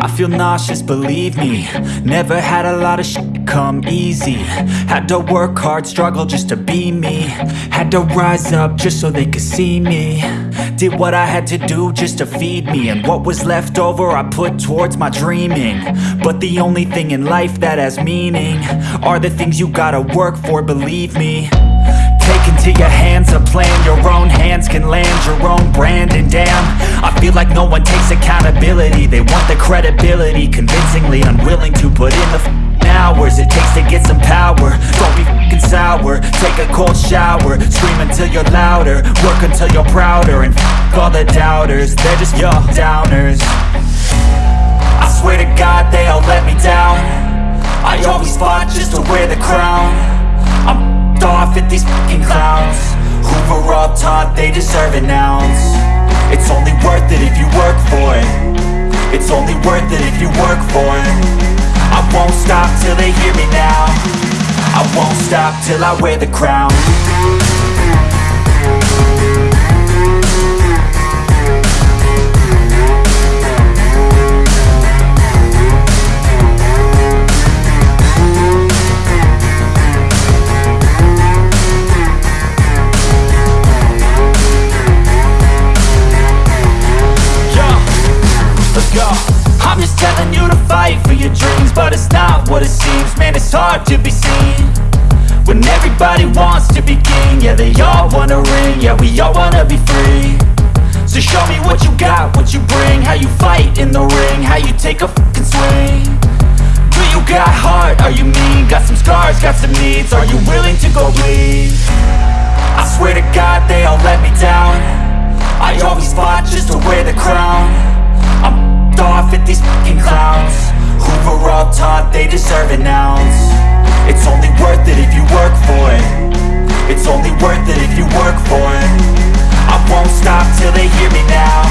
I feel nauseous, believe me. Never had a lot of shit come easy. Had to work hard, struggle just to be me. Had to rise up just so they could see me. Did what I had to do just to feed me. And what was left over I put towards my dreaming. But the only thing in life that has meaning Are the things you gotta work for, believe me. Take into your hands a plan. Your own hands can land your own brand. And damn, I feel like no one takes accountability. They want the credibility. Convincingly unwilling to put in the f***ing hours It takes to get some power. Don't be f***ing sour. Take a cold shower. Scream until you're louder. Work until you're prouder. And f*** all the doubters. They're just your downers. I swear to God they all let me down. I always fought just to wear the crown. I'm f***ed off at these fucking clowns. Who were all taught they deserve an ounce It's only worth it if you work for it. It's only worth it if you work for it. I won't stop till they hear me now. I won't stop till I wear the crown what it seems. Man, it's hard to be seen. When everybody wants to be king Yeah, they all wanna ring. Yeah, we all wanna be free. So show me what you got, what you bring. How you fight in the ring How you take a fucking swing. Do you got heart? Are you mean? Got some scars, got some needs. Are you willing to go bleed? I swear to God they all let me down they hear me now.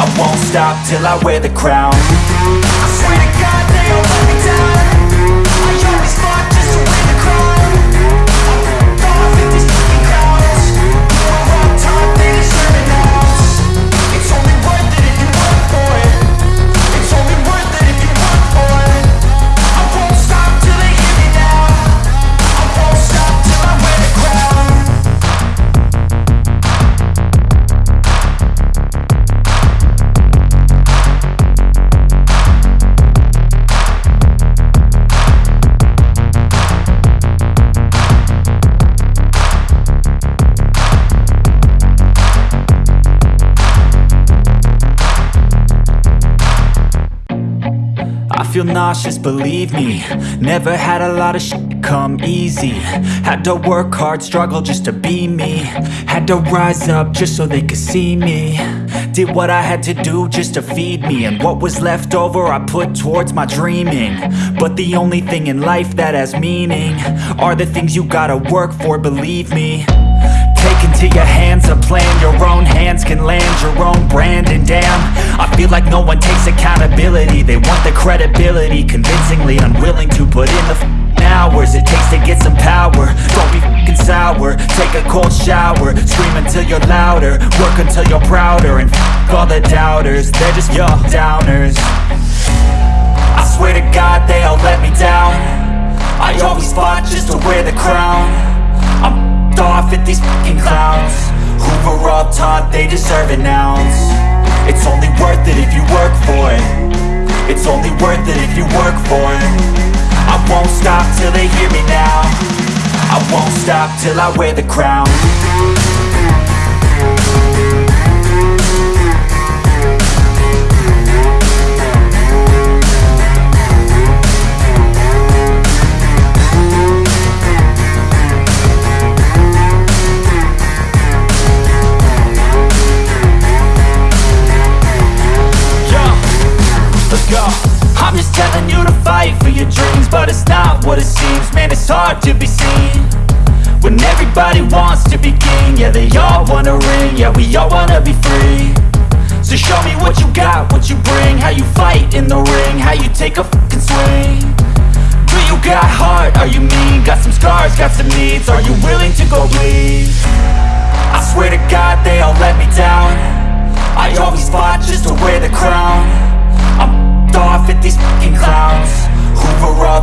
I won't stop till I wear the crown. I swear to God feel nauseous, believe me. Never had a lot of shit come easy. Had to work hard, struggle just to be me. Had to rise up just so they could see me. Did what I had to do just to feed me. And what was left over I put towards my dreaming. But the only thing in life that has meaning Are the things you gotta work for, believe me your hands a plan. Your own hands can land your own brand. And damn, I feel like no one takes accountability. They want the credibility Convincingly unwilling to put in the hours It takes to get some power. Don't be f***ing sour. Take a cold shower. Scream until you're louder. Work until you're prouder. And f*** all the doubters. They're just your downers. I swear to God they all let me down. I always fought just to wear the crown deserve an ounce It's only worth it if you work for it. It's only worth it if you work for it. I won't stop till they hear me now. I won't stop till I wear the crown hard to be seen When everybody wants to be king Yeah, they all wanna ring Yeah, we all wanna be free So show me what you got, what you bring How you fight in the ring How you take a fucking swing Do you got heart? Are you mean? Got some scars, got some needs Are you willing to go bleed? I swear to God they all let me down I always fought just to wear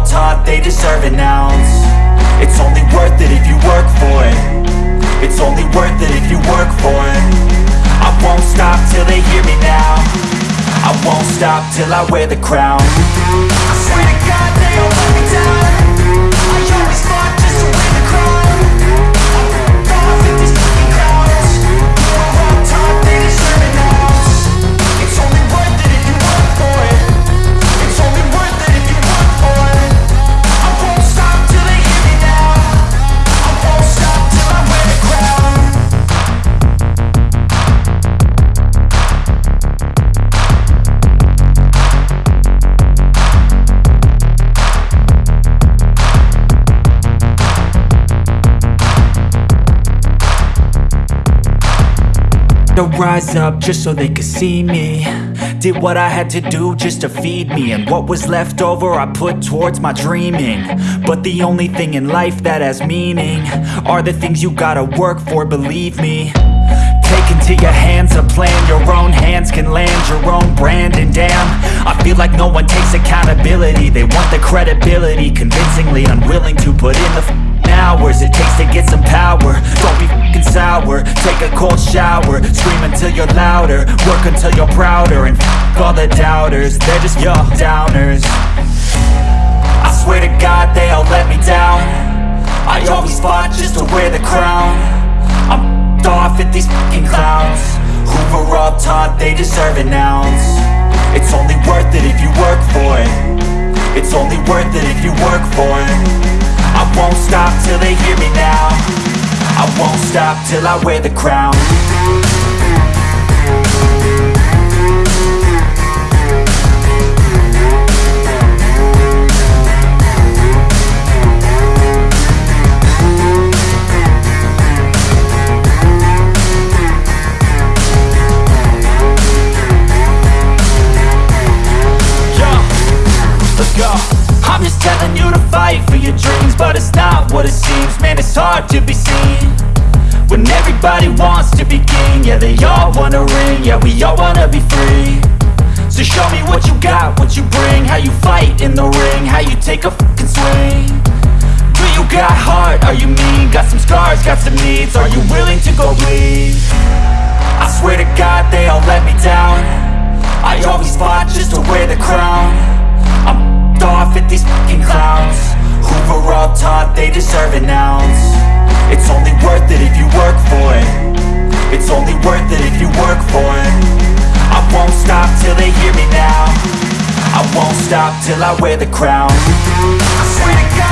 taught, they deserve an ounce. It's only worth it if you work for it. It's only worth it if you work for it. I won't stop till they hear me now. I won't stop till I wear the crown. I swear to God to rise up just so they could see me. Did what I had to do just to feed me And what was left over I put towards my dreaming. But the only thing in life that has meaning Are the things you gotta work for, believe me. Take into your hands a plan Your own hands can land your own brand And damn, I feel like no one takes accountability. They want the credibility Convincingly unwilling to put in the hours It takes to get some power. Don't be f***ing sour. Take a cold shower. Scream until you're louder. Work until you're prouder. And f*** all the doubters. They're just your downers. I swear to God they all let me down. I always fought just to wear the crown. I'm f***ed off at these fucking clowns. Who were all taught they deserve an ounce. It's only worth it if you work for it. It's only worth it if you work for it I won't stop till they hear me now. I won't stop till I wear the crown. Yeah, let's go I'm just telling you fight for your dreams But it's not what it seems. Man, it's hard to be seen When everybody wants to be king. Yeah, they all wanna ring. Yeah, we all wanna be free. So show me what you got, what you bring. How you fight in the ring How you take a fucking swing. Do you got heart? Are you mean? Got some scars, got some needs. Are you willing to go bleed? I swear to God they all let me down. I always fought just to wear the crown they deserve an ounce. It's only worth it if you work for it. It's only worth it if you work for it. I won't stop till they hear me now. I won't stop till I wear the crown. I swear to God